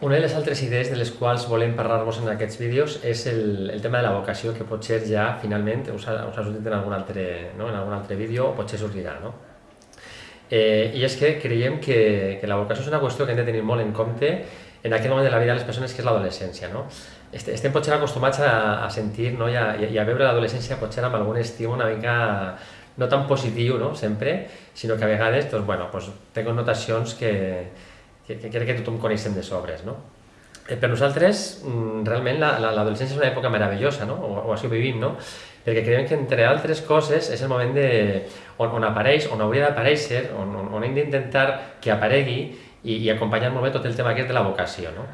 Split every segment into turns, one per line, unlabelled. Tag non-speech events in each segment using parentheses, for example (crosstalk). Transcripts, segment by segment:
Una de les altres idees de les quals volem parlar-vos en aquests vídeos és el, el tema de la vocació, que potser ja finalment us ha, us ha sortit en algun altre, no? en algun altre vídeo o potser sortirà. No? Eh, I és que creiem que, que la vocació és una qüestió que hem de tenir molt en compte en aquest moment de la vida de les persones que és l'adolescència. No? Estem potser acostumats a, a sentir no? I, a, i a veure l'adolescència potser amb algun estiu una mica no tan positiu no? sempre, sinó que a vegades doncs, bueno, doncs, té connotacions que, que, que crec que tothom coneixem de sobres. No? Eh, per nosaltres, mm, realment, l'adolescència és una època meravellosa, no? o, o així ho vivim, no? perquè creiem que, entre altres coses, és el moment de, on, on apareix, on hauria d'aparèixer, on, on, on hem d'intentar que aparegui i, i acompanyar molt bé tot el tema aquest de la vocació. No?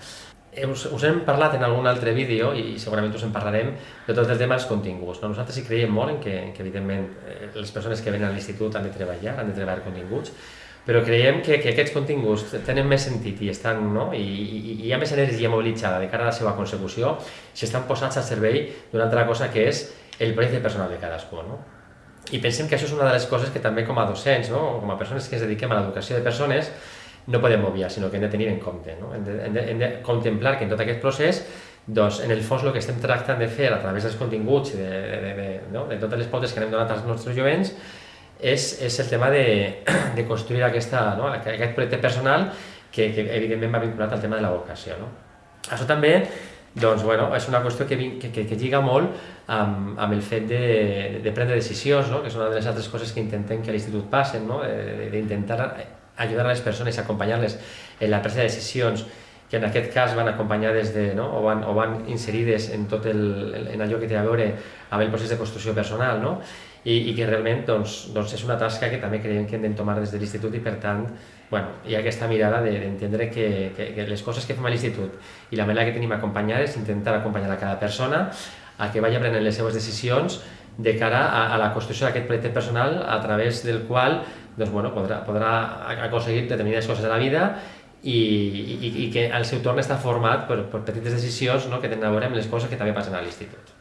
Eh, us, us hem parlat en algun altre vídeo i segurament us en parlarem de tot el tema dels continguts. No? Nosaltres hi creiem molt en que, en que evidentment, eh, les persones que venen a l'institut han de treballar, han de treballar continguts, però creiem que, que aquests continguts tenen més sentit i, estan, no? I, i, i hi ha més energia mobilitzada de cara a la seva consecució si estan posats al servei d'una altra cosa que és el projecte personal de cadascú. No? I pensem que això és una de les coses que també com a docents, no? com a persones que ens dediquem a l'educació de persones, no podem obviar, sinó que hem de tenir en compte. No? Hem, de, hem, de, hem de contemplar que en tot aquest procés doncs, en el fons el que estem tractant de fer a través dels continguts i de, de, de, de, no? de totes les pautes que anem donant als nostres jovents és, és el tema de, (clears throat) de construir aquesta, no? aquest projecte personal que, que evidentment va vinculat al tema de la vocació. No? Això també doncs, bueno, és una qüestió que, que, que, que lliga molt amb, amb el fet de, de prendre decisions, no? que és una de les altres coses que intentem que a l'institut passen, no? d'intentar ajudar a les persones, acompanyar-les en la presa de decisions que en aquest cas van acompanyades de, no? o, van, o van inserides en tot el, en allò que té a veure amb el procés de construcció personal, no? I, i que realment doncs, doncs és una tasca que també creiem que hem d'entomar des de l'institut i per tant bueno, hi ha aquesta mirada d'entendre de, que, que, que les coses que fem a l'institut i la manera que tenim acompanyar és intentar acompanyar a cada persona a que vagi prenent les seves decisions de cara a, a la construcció d'aquest projecte personal a través del qual doncs, bueno, podrà, podrà aconseguir determinades coses a la vida i, i, i que al seu torn està format per, per petites decisions no, que tenen a veure amb les coses que també passen a l'institut.